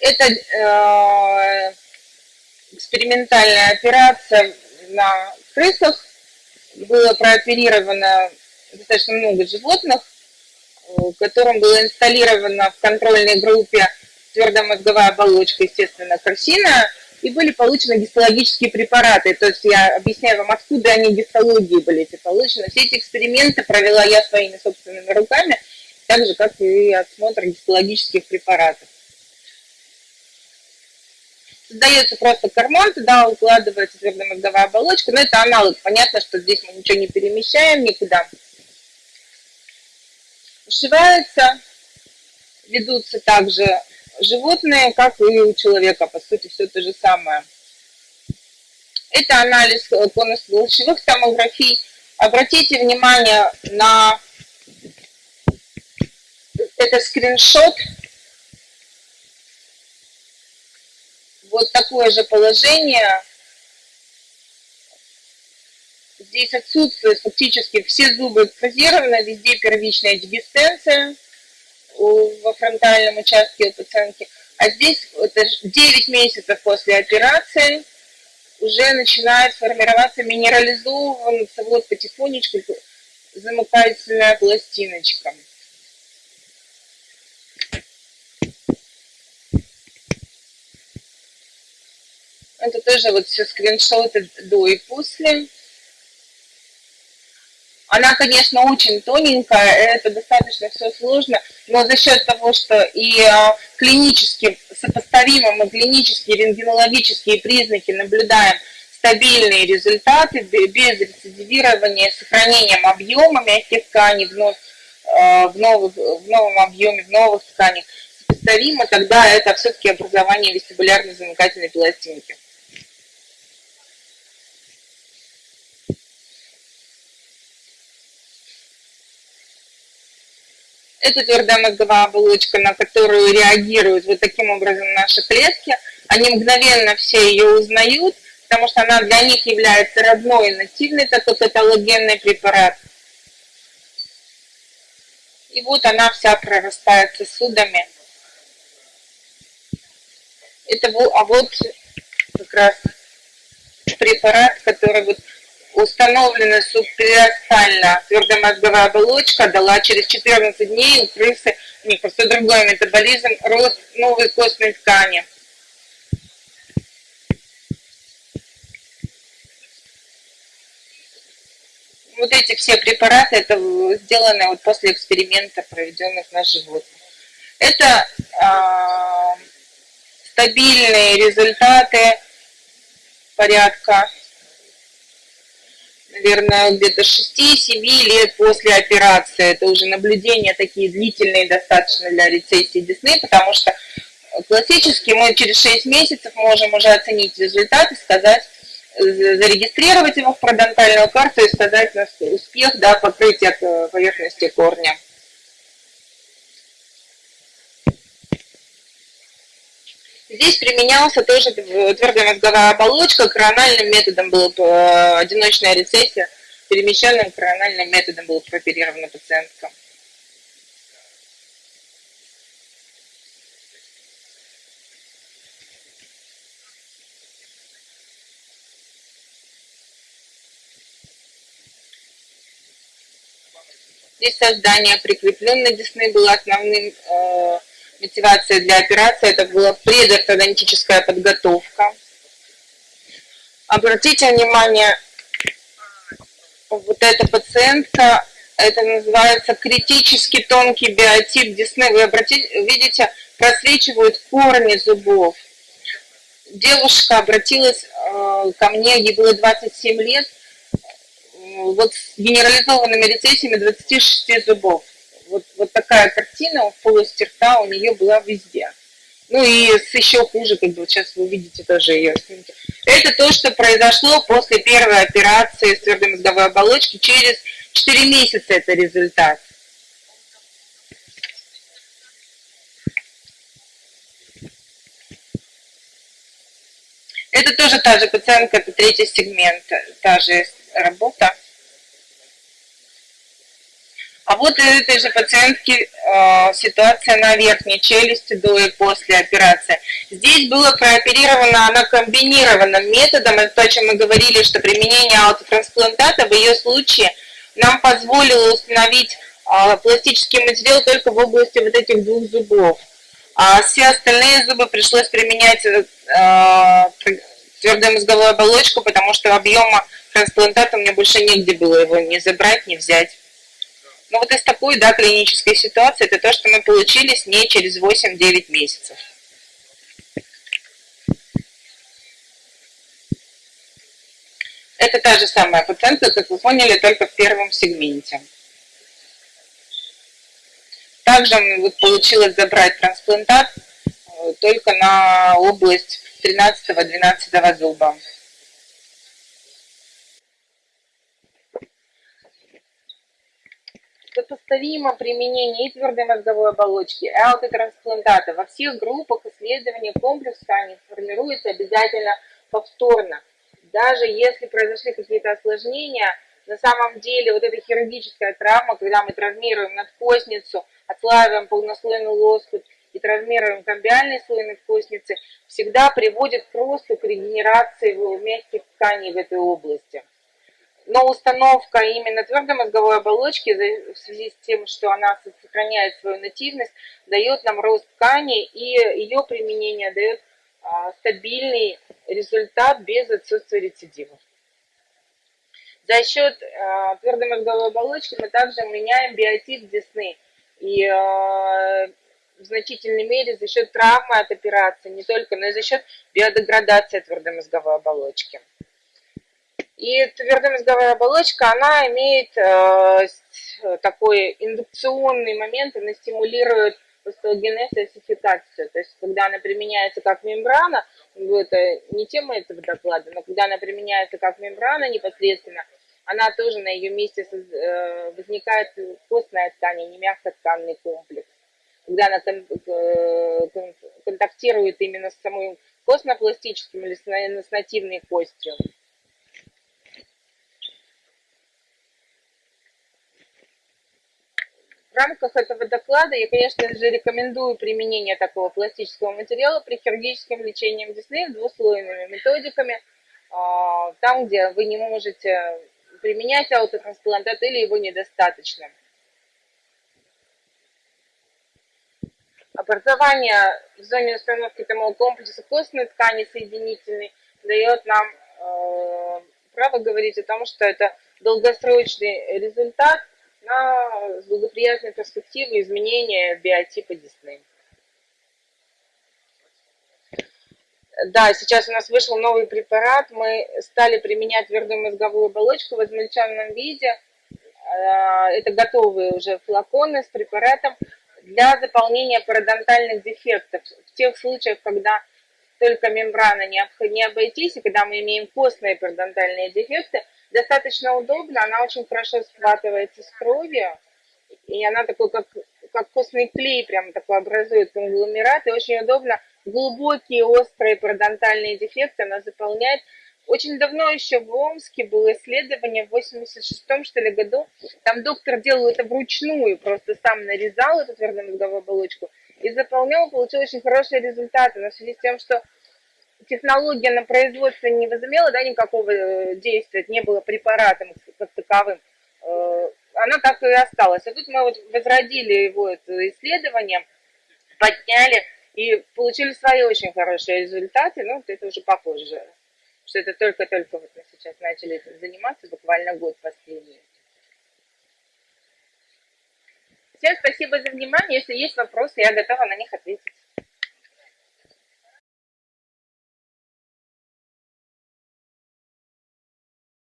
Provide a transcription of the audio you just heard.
Это э, экспериментальная операция на крысах. Было прооперировано достаточно много животных, которым было инсталлировано в контрольной группе твердомозговая оболочка, естественно, карсина, и были получены гистологические препараты. То есть я объясняю вам, откуда они гистологии были эти получены. Все эти эксперименты провела я своими собственными руками, так же, как и осмотр гистологических препаратов. Создается просто карман, туда укладывается твердомозговая оболочка, но это аналог. Понятно, что здесь мы ничего не перемещаем никуда. Ушивается, ведутся также животные, как и у человека, по сути, все то же самое. Это анализ конусно-лучевых томографий. Обратите внимание на это скриншот. Вот такое же положение. Здесь отсутствует фактически все зубы экспозированы, везде первичная дегистенция во фронтальном участке у пациентки. А здесь это 9 месяцев после операции уже начинает формироваться минерализованный вот потихонечку замыкательная пластиночка. Это тоже вот все скриншоты до и после. Она, конечно, очень тоненькая, это достаточно все сложно, но за счет того, что и а, клинически сопоставимо мы клинические рентгенологические признаки наблюдаем стабильные результаты без рецидивирования, сохранением объема мягких тканей вновь, а, в, новых, в новом объеме, в новых тканях, сопоставимо, тогда это все-таки образование вестибулярной замыкательной пластинки. Это твердая мозговая оболочка, на которую реагируют вот таким образом наши клетки. Они мгновенно все ее узнают, потому что она для них является родной, нативный такой каталогенный препарат. И вот она вся прорастает сосудами. Это, а вот как раз препарат, который вот установлена субпериостальная твердомозговая оболочка, дала через 14 дней у крысы, у них просто другой метаболизм, рост новой костной ткани. Вот эти все препараты, это сделаны вот после эксперимента, проведенных на животных. Это э, стабильные результаты порядка наверное, где-то 6-7 лет после операции. Это уже наблюдения такие длительные достаточно для рецессии десны, потому что классически мы через 6 месяцев можем уже оценить результаты, сказать, зарегистрировать его в парадонтальную карту и сказать успех да, покрытия поверхности корня. Здесь применялся тоже твердая мозговая оболочка, корональным методом была одиночная рецессия, перемещенным корональным методом была прооперирована пациентка. Здесь создание прикрепленной десны было основным э, мотивация для операции, это была предортодонтическая подготовка. Обратите внимание, вот эта пациентка, это называется критически тонкий биотип десны. Вы обратите, видите, просвечивают корни зубов. Девушка обратилась э, ко мне, ей было 27 лет, вот с генерализованными рецессиями 26 зубов вот, вот такая картина в полости рта у нее была везде. Ну и с еще хуже, как бы вот сейчас вы видите тоже ее снимки. Это то, что произошло после первой операции с твердой мозговой оболочки. Через 4 месяца это результат. Это тоже та же пациентка, это третий сегмент, та же работа. А вот у этой же пациентки э, ситуация на верхней челюсти до и после операции. Здесь было прооперировано она комбинированным методом, это то, о чем мы говорили, что применение аутотрансплантата в ее случае нам позволило установить э, пластический материал только в области вот этих двух зубов. А все остальные зубы пришлось применять э, твердую мозговую оболочку, потому что объема трансплантата у меня больше негде было его не забрать, не взять. Ну вот из такой, да, клинической ситуации, это то, что мы получили с ней через 8-9 месяцев. Это та же самая пациентка, как вы поняли, только в первом сегменте. Также вот получилось забрать трансплантат э, только на область 13-12 зуба. Сопоставимо применение и твердой мозговой оболочки, и аутотрансплантата во всех группах исследований комплекс тканей формируется обязательно повторно. Даже если произошли какие-то осложнения, на самом деле вот эта хирургическая травма, когда мы травмируем надкостницу, отслаиваем полнослойный лоскут и травмируем комбиальный слой надкостницы, всегда приводит к росту, к регенерации мягких тканей в этой области но установка именно твердой мозговой оболочки в связи с тем, что она сохраняет свою нативность, дает нам рост ткани, и ее применение дает а, стабильный результат без отсутствия рецидивов. За счет а, твердой мозговой оболочки мы также меняем биотип десны. И а, в значительной мере за счет травмы от операции, не только, но и за счет биодеградации твердой мозговой оболочки. И твердомозговая оболочка, она имеет э, такой индукционный момент, она стимулирует остеогенез и осификацию. То есть, когда она применяется как мембрана, это не тема этого доклада, но когда она применяется как мембрана непосредственно, она тоже на ее месте э, возникает костная ткань, а не мягкотканный комплекс. Когда она э, контактирует именно с самым костно-пластическим или с нативной костью. Рамках этого доклада я, конечно же, рекомендую применение такого пластического материала при хирургическом лечении десны двуслойными методиками, а, там, где вы не можете применять аутотрансплантат или его недостаточно. Образование в зоне установки того комплекса костной ткани соединительной дает нам э, право говорить о том, что это долгосрочный результат на благоприятные перспективы изменения биотипа десны. Да, сейчас у нас вышел новый препарат. Мы стали применять твердую мозговую оболочку в измельченном виде. А, это готовые уже флаконы с препаратом для заполнения пародонтальных дефектов. В тех случаях, когда только мембрана не обойтись, и когда мы имеем костные пародонтальные дефекты, достаточно удобно, она очень хорошо схватывается с кровью, и она такой, как, как костный клей, прям такой образует конгломерат, и очень удобно. Глубокие острые пародонтальные дефекты она заполняет. Очень давно еще в Омске было исследование, в 86-м, что ли, году, там доктор делал это вручную, просто сам нарезал эту твердомозговую оболочку и заполнял, получил очень хорошие результаты, но в связи с тем, что технология на производство не возымела да, никакого э, действия, не было препаратом как таковым, э, она так и осталась. А тут мы вот возродили его это подняли и получили свои очень хорошие результаты, ну, это уже попозже, что это только-только вот мы сейчас начали этим заниматься, буквально год последний. Всем спасибо за внимание. Если есть вопросы, я готова на них ответить.